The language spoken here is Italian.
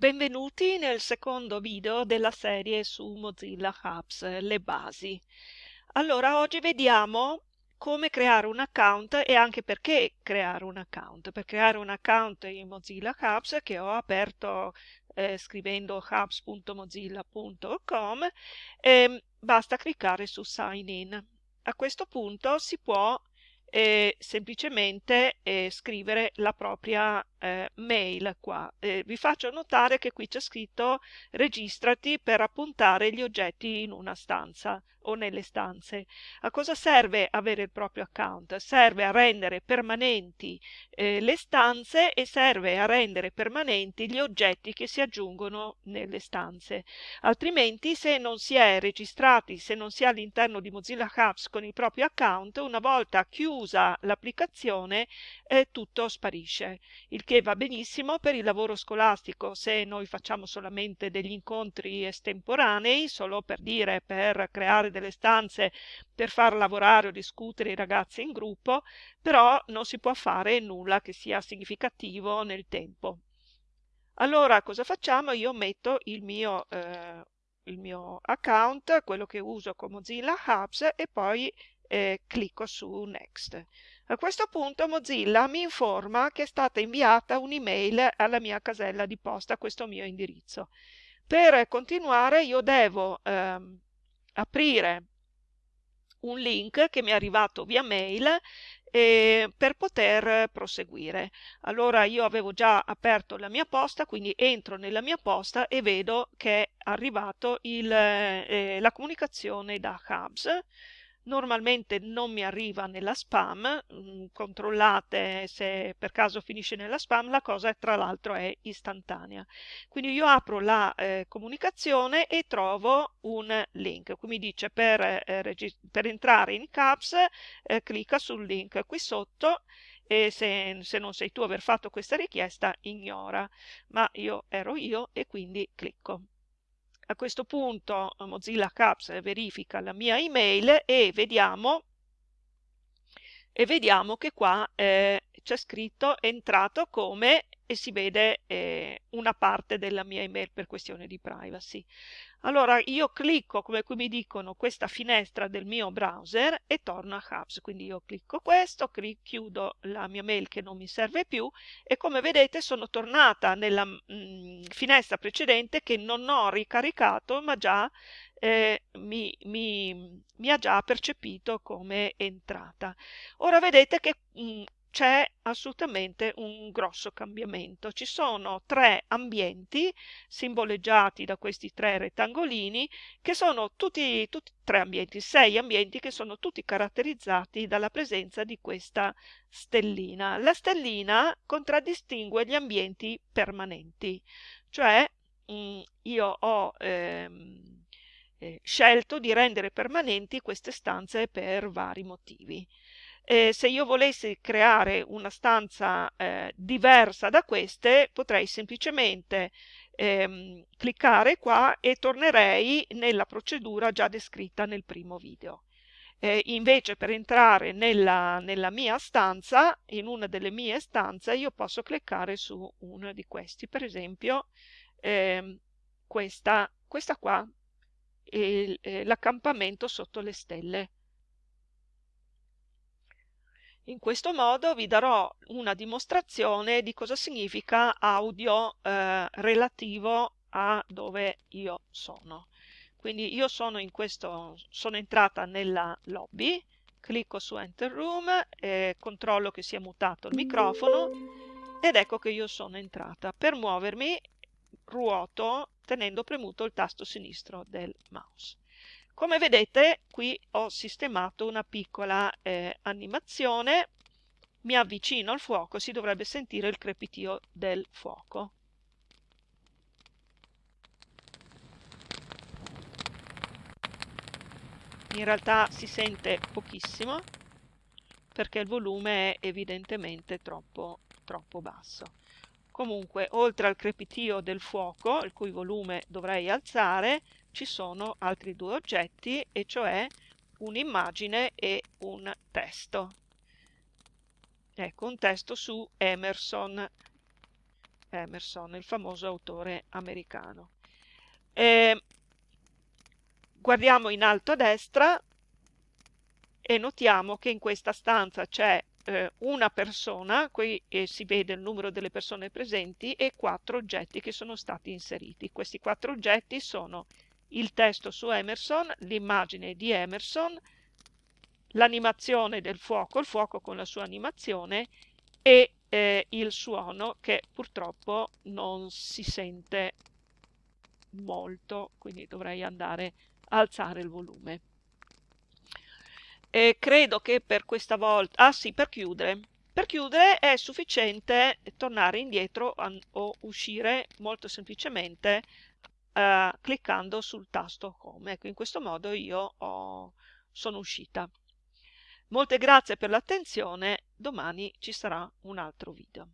Benvenuti nel secondo video della serie su Mozilla Hubs, le basi. Allora, oggi vediamo come creare un account e anche perché creare un account. Per creare un account in Mozilla Hubs che ho aperto eh, scrivendo hubs.mozilla.com eh, basta cliccare su Sign In. A questo punto si può eh, semplicemente eh, scrivere la propria eh, mail qua. Eh, vi faccio notare che qui c'è scritto registrati per appuntare gli oggetti in una stanza o nelle stanze. A cosa serve avere il proprio account? Serve a rendere permanenti eh, le stanze e serve a rendere permanenti gli oggetti che si aggiungono nelle stanze. Altrimenti se non si è registrati, se non si è all'interno di Mozilla Hubs con il proprio account, una volta chiusa l'applicazione eh, tutto sparisce. Il che va benissimo per il lavoro scolastico se noi facciamo solamente degli incontri estemporanei, solo per dire, per creare delle stanze per far lavorare o discutere i ragazzi in gruppo, però non si può fare nulla che sia significativo nel tempo. Allora cosa facciamo? Io metto il mio, eh, il mio account, quello che uso con Mozilla Hubs e poi eh, clicco su Next. A questo punto Mozilla mi informa che è stata inviata un'email alla mia casella di posta, a questo mio indirizzo. Per continuare io devo ehm, aprire un link che mi è arrivato via mail eh, per poter proseguire. Allora io avevo già aperto la mia posta, quindi entro nella mia posta e vedo che è arrivato il, eh, la comunicazione da Hubs normalmente non mi arriva nella spam, mm, controllate se per caso finisce nella spam, la cosa tra l'altro è istantanea. Quindi io apro la eh, comunicazione e trovo un link, qui mi dice per, eh, per entrare in CAPS eh, clicca sul link qui sotto e se, se non sei tu a aver fatto questa richiesta ignora, ma io ero io e quindi clicco. A questo punto Mozilla Caps verifica la mia email e vediamo, e vediamo che qua eh, c'è scritto entrato come e si vede eh, una parte della mia email per questione di privacy. Allora io clicco, come qui mi dicono, questa finestra del mio browser e torno a Hubs. Quindi io clicco questo, chiudo la mia mail che non mi serve più e come vedete sono tornata nella mh, mm, finestra precedente che non ho ricaricato ma già eh, mi, mi, mi, ha già percepito come entrata. Ora vedete che mh, mm, c'è assolutamente un grosso cambiamento. Ci sono tre ambienti simboleggiati da questi tre rettangolini che sono tutti, tutti tre ambienti, sei ambienti che sono tutti caratterizzati dalla presenza di questa stellina. La stellina contraddistingue gli ambienti permanenti, cioè mh, mm, io ho ehm, eh, scelto di rendere permanenti queste stanze per vari motivi eh, se io volessi creare una stanza eh, diversa da queste, potrei semplicemente ehm, cliccare qua e tornerei nella procedura già descritta nel primo video. Eh, invece per entrare nella, nella, mia stanza, in una delle mie stanze, io posso cliccare su uno di questi, per esempio ehm, questa, questa qua, eh, l'accampamento sotto le stelle. In questo modo vi darò una dimostrazione di cosa significa audio eh, relativo a dove io sono. Quindi io sono, questo, sono entrata nella lobby, clicco su Enter Room, eh, controllo che sia mutato il microfono ed ecco che io sono entrata. Per muovermi ruoto tenendo premuto il tasto sinistro del mouse. Come vedete qui ho sistemato una piccola eh, animazione, mi avvicino al fuoco, si dovrebbe sentire il crepitio del fuoco. In realtà si sente pochissimo perché il volume è evidentemente troppo, troppo basso. Comunque, oltre al crepitio del fuoco, il cui volume dovrei alzare, ci sono altri due oggetti, e cioè un'immagine e un testo. Ecco, un testo su Emerson. Emerson, il famoso autore americano. E guardiamo in alto a destra e notiamo che in questa stanza c'è eh, una persona, qui eh, si vede il numero delle persone presenti e quattro oggetti che sono stati inseriti. Questi quattro oggetti sono il testo su Emerson, l'immagine di Emerson, l'animazione del fuoco, il fuoco con la sua animazione e eh, il suono che purtroppo non si sente molto, quindi dovrei andare a alzare il volume. E credo che per questa volta, ah sì, per chiudere, per chiudere è sufficiente tornare indietro o uscire molto semplicemente eh, cliccando sul tasto Home. Ecco, in questo modo io ho, sono uscita. Molte grazie per l'attenzione, domani ci sarà un altro video.